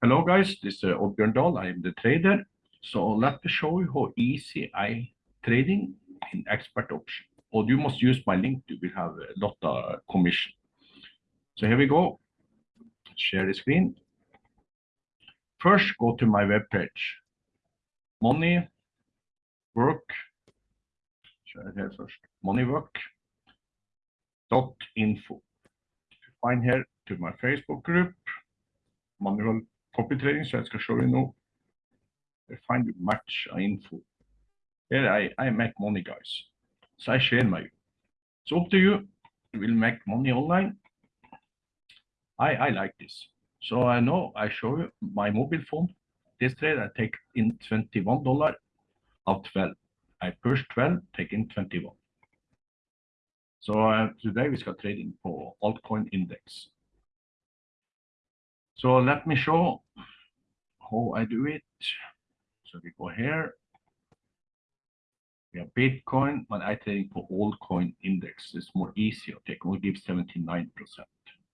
Hello guys, this is uh, Oddbjørn Dahl. I am the trader. So let me show you how easy I trading in expert option. Or you must use my link. You will have a lot of commission. So here we go. Share the screen. First, go to my web page. Money, work. Share here first. Money work. Dot info. Find here to my Facebook group. Manual copy trading. Så jeg skal show you now. Find match info. Here I, I make money, guys. So I share my. It's up to you. You will make money online. I, I like this. So I know I show you my mobile phone. This trade I take in $21 of 12. I push 12, take in 21. So uh, today we start trading for altcoin index. So let me show how I do it. So we go here. We have Bitcoin, but I think for altcoin index. It's more easier. Take only give 79%.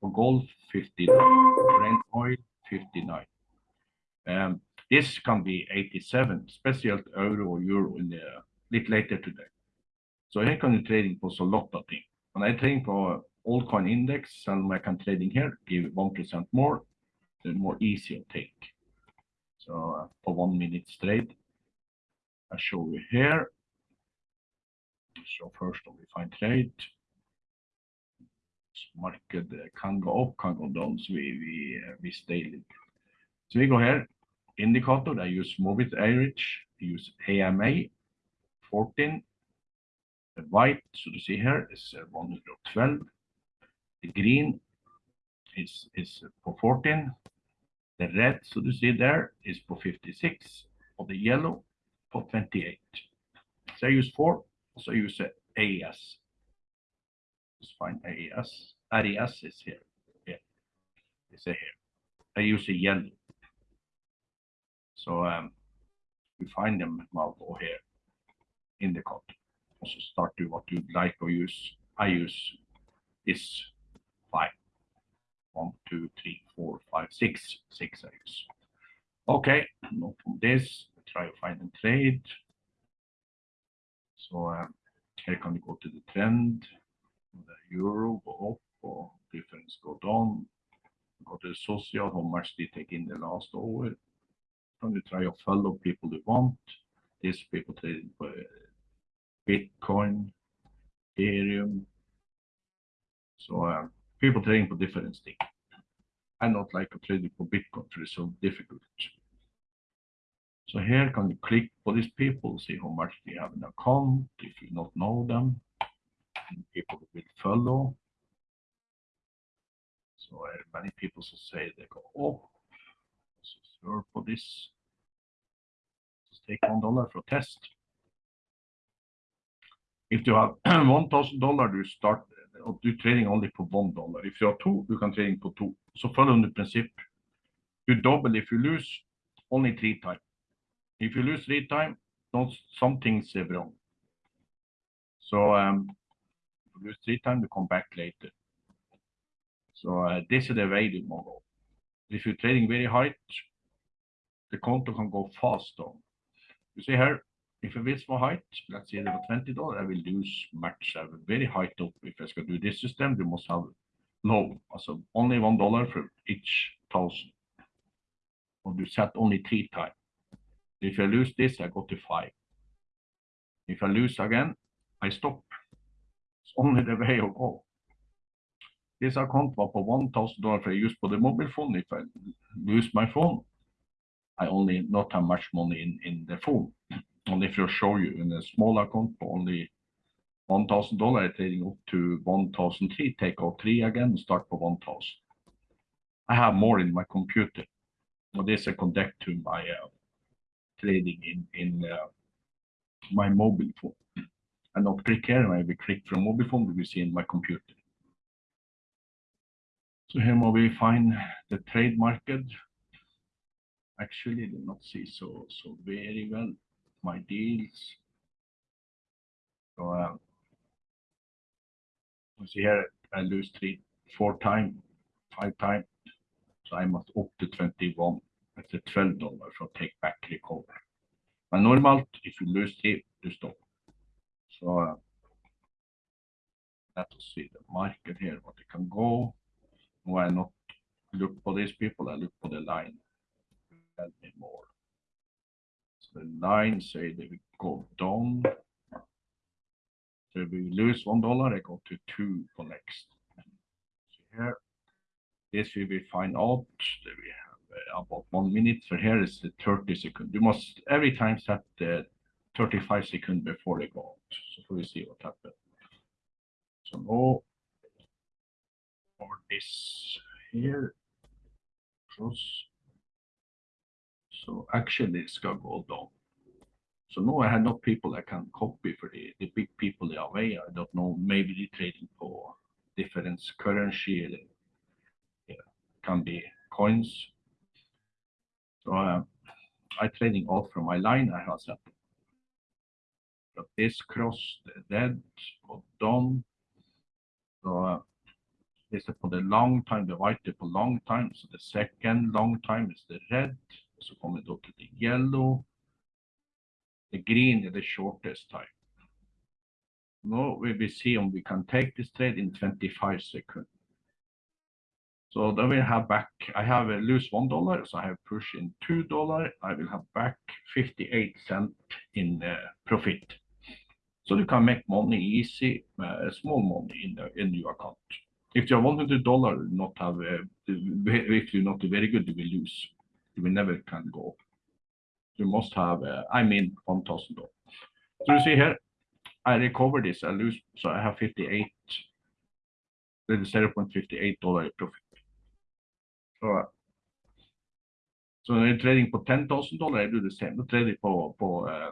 For gold, 59. Brent oil, 59. Um, this can be 87, especially euro or euro in the bit later today. So here can you trading for a lot of things. When I trade for altcoin index and I can trading here, give 1% more, more easier take. So uh, for one minute trade, I show you here. So first all, we find trade. Market can go up, can go down, so we, we, uh, we stay. So we go here, indicator, I use Movit average, I use AMA 14. The white, so you see here, is uh, 112. The green is, is for 14. The red, so you see there, is for 56. Or the yellow for 28. So I use four, so I use AES. Just find AES. RES is here. Yeah, it's here. I use a yellow. So um, you find them go here in the code. Also start to what you'd like or use. I use this five. One, two, three, four, five, six. Six use. Okay, no from this. Try to find and trade. So um, here can you go to the trend. The euro go up or difference go down. Go to the social, how much they take in the last hour. Can you try to follow people you want? These people for Bitcoin, Ethereum. So uh, people trading for different things. I not like trade for Bitcoin, it's so difficult. So here can you click for these people, see how much they have an account, if you not know them, and people will follow. So many people say they go, oh, so for this, just take one dollar for test. If you have one thousand dollar, you start do trading only for one dollar. If you have two, you can trading for two. So follow the principle. You double if you lose only three times. If you lose three times, don't some things wrong. So um, you lose three times, you come back later. So uh, this is the way you go. If you're trading very high, the counter can go fast. You see here, if it is for height, let's say for $20, I will lose much. I have a very high top. If I should do this system, you must have low. Also only one dollar for each thousand. Or you set only three times. If I lose this, I go to five. If I lose again, I stop. It's only the way I go. This account was for one thousand dollars I use for the mobile phone. If I lose my phone, I only not have much money in, in the phone. Only if you show you in a small account only one thousand dollar trading up to one thousand three, take out three again, and start for one thousand. I have more in my computer. So this I connect to my uh, trading in in uh, my mobile phone. And not click here, I will click from mobile phone, we will see in my computer. So here we find the trade market. Actually, do not see so so very well my deals. So um, you see here I lose three, four times, five times. So I must up to 21. It's a twelve dollar for take back recover. But normal, if you lose three, you stop. So uh, let us see the market here, what it can go. Why not look for these people? I look for the line. Tell me more. The line say they will go down. So we lose one dollar, I go to two for next. So here, this we will find out. that We have uh, about one minute. So here is the 30 second. You must every time set the 35 second before they go out. So we see what happens. So now for this here cross. So actually it's gonna go down. So now I have no people I can copy for the, the big people they are away. I don't know, maybe they trading for different currency. Yeah, can be coins. So uh, I trading all from my line I have set. But this cross the red or down. So uh, this for the long time, the white for long time. So the second long time is the red. So kommer till the yellow. The green is the shortest time. Now we will see if we can take this trade in 25 seconds. So then we have back, I have a lose one dollar, so I have push in two dollar. I will have back 58 cent in uh, profit. So you can make money easy, uh, small money in the in your account. If you have 100 dollar, not have, uh, if you're not very good, you will lose. Will never can go. You must have, uh, I mean, 1000 dollars. So you see here, I recover this, I lose, so I have 58, with 0.58 dollar profit. So, uh, so när jag trading på 10,000 dollar, I do the same. Då trading på, på uh,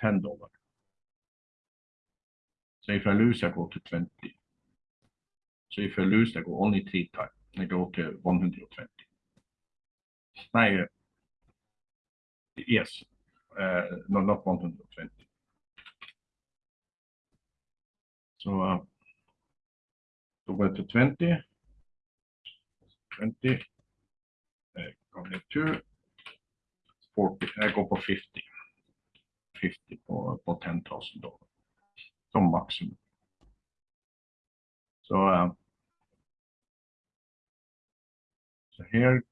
10 dollar. So if I lose, I go to 20. So if I lose, I go only three times. I go to 120. Uh, yes, uh, no, not 120. So, uh, går jag till 20. 20. Uh, gånger 2. 40, I go for 50. 50 på, på 10,000 dollar. Som maximum. So, uh, so here,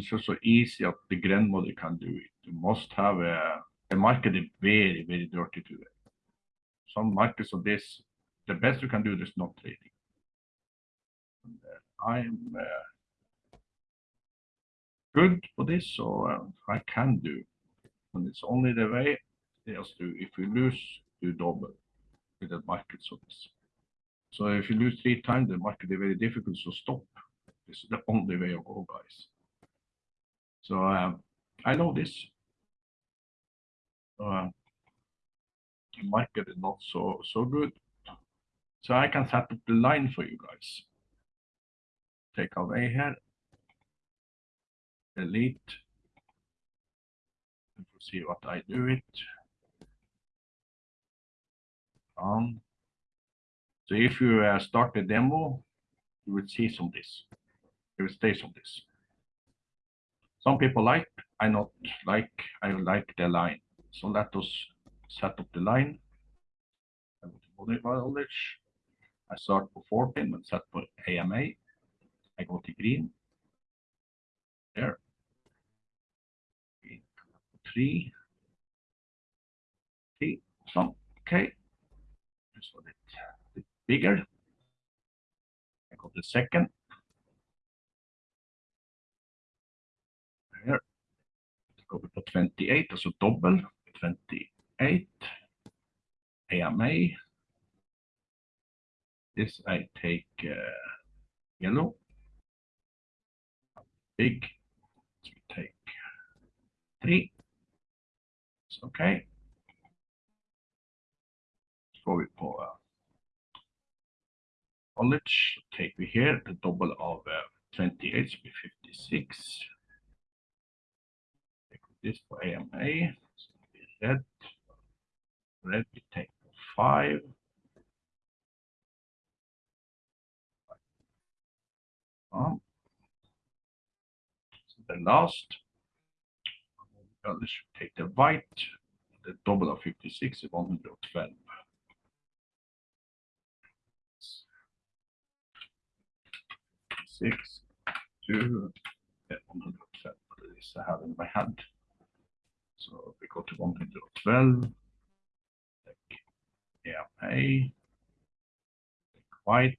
it's also easy that the grandmother can do it. You must have a, the market is very, very dirty today. Some markets of this, the best you can do is not trading. And, uh, I'm uh, good for this, so uh, I can do. And it's only the way, just do, if you lose, you double with the market so this. So if you lose three times, the market is very difficult to stop. This is the only way to go, guys. So um, I know this. Uh, market is not so so good. So I can set up the line for you guys. Take away here. Delete. And we'll see what I do it. Um, so if you uh, start the demo, you will see some this. You will stay some this. Some people like, I not like, I like the line. So let us set up the line. I go to knowledge. I start for 14 and set for AMA. I go to green. There. Three. Three. So, okay. Just a bit, bit bigger. I go to second. Go to 28, alltså double 28. AMA. This I take uh, yellow. Big. So we take three. It's okay. Så går vi på uh, college. Take we here the double of uh, 28 should be 56. This for AMA. So red. Red take five. Um, so the last. Uh, Let's take the white, the double of fifty-six is one hundred and twelve. Six, two, yeah, one hundred and twelve, this I have in my hand. So we go to one hundred and twelve. Yeah, A. White.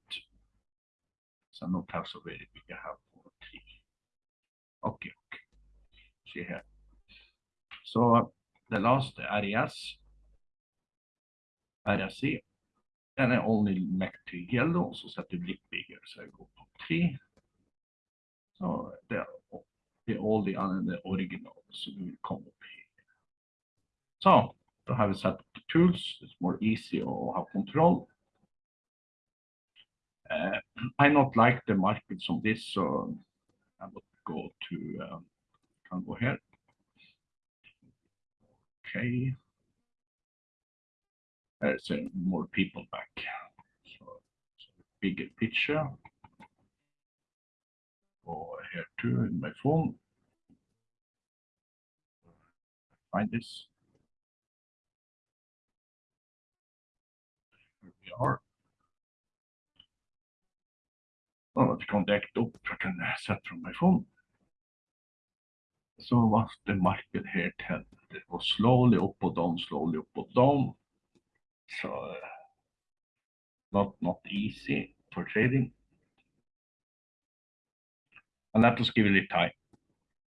So not have so very big, I have four, three. Okay, okay. See here. Så uh, the last areas. Area C. Den är only map to yellow, så sätter vi lite bigger, så jag går på 3. Så det är det är all the other the original, so we will come Så, då har vi satt the tools, it's more easy att have control. Uh, I not like the market som this, so I will go to, um, can go here. Okay. There's uh, more people back. So, so bigger picture. Go here too in my phone. Find this. Well, let's contact up. I can uh, set from my phone. So what's the market here tell? It was slowly up or down, slowly up or down. So uh, not not easy for trading. And let us give it time.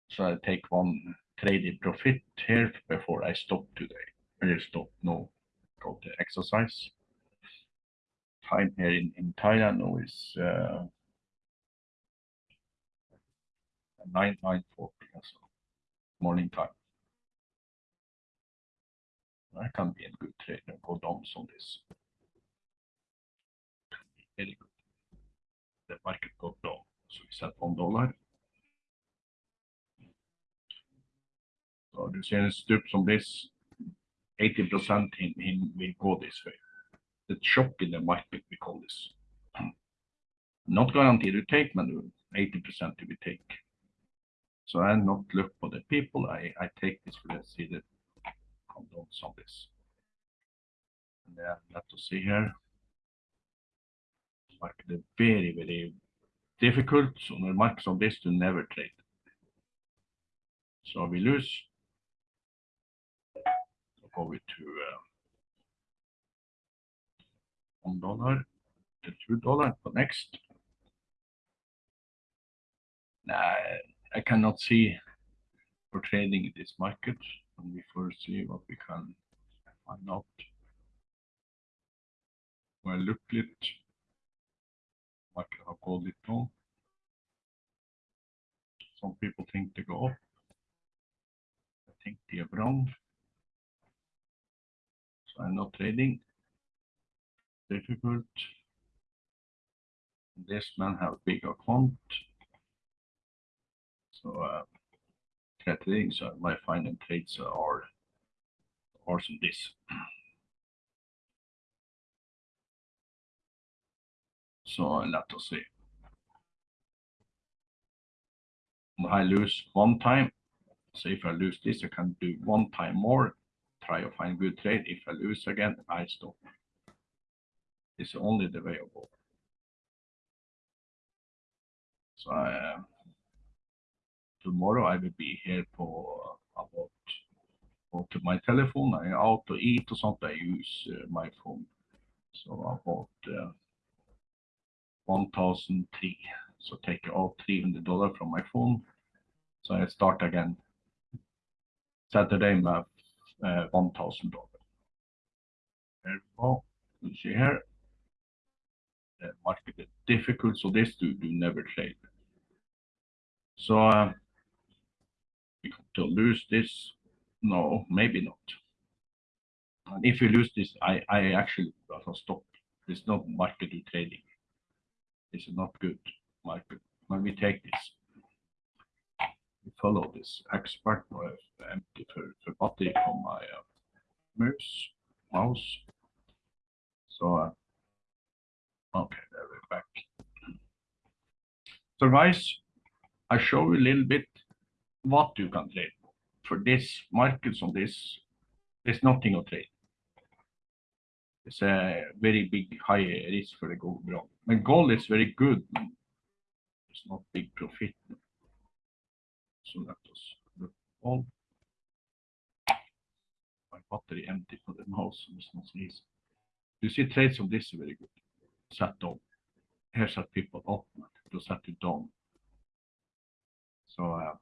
So I take one traded profit here before I stop today. I just stop now, go to exercise. Time here in, in Thailand now is uh, nine nine forty so morning time. I can be a good trader and go down on this. Very good. The market go down, so we set one dollar. Så du ser en stup som this, 80% in, in will go this way. The shock in the market, we call this. Not guaranteed to take, but 80% to be take. So I not look for the people, I, I take this, let's see the condoms on this. And then let us see here. Market is very, very difficult, so when markets on this to never trade. So we lose. So go to uh, one dollar, two dollar for next. Nah, I cannot see for trading in this market. And we first see what we can find out. Well, look it. Market have called it down. Some people think they go up. I think they are wrong. So I'm not trading. Difficult. This man have big account. So uh, trading, so my final trades are are this. So let us see. I lose one time. So if I lose this, I can do one time more, try to find good trade. If I lose again, I stop. It's only the way of go. So I, uh, tomorrow I will be here for about go to my telephone. I out to eat or something. I use uh, my phone. So about uh, 1003. So take out $300 from my phone. So I start again. Saturday med uh, $1,000. There we go. You see here. Market is difficult, so this do, do never trade. So uh, to lose this, no, maybe not. And if you lose this, I, I actually will stop. It's not market trading. Is not good market. When we take this, we follow this expert or empty for, for battery from my uh, mouse, mouse. So, uh, okay, there we're back. So guys, I show you a little bit what you can trade. For this markets on this, there's nothing to trade. It's a very big high risk for the gold. bro. But gold is very good. It's not big profit. So us look all. My battery empty for the mouse. You see trades on this are very good. Set down. Here set people up to set it down. So uh,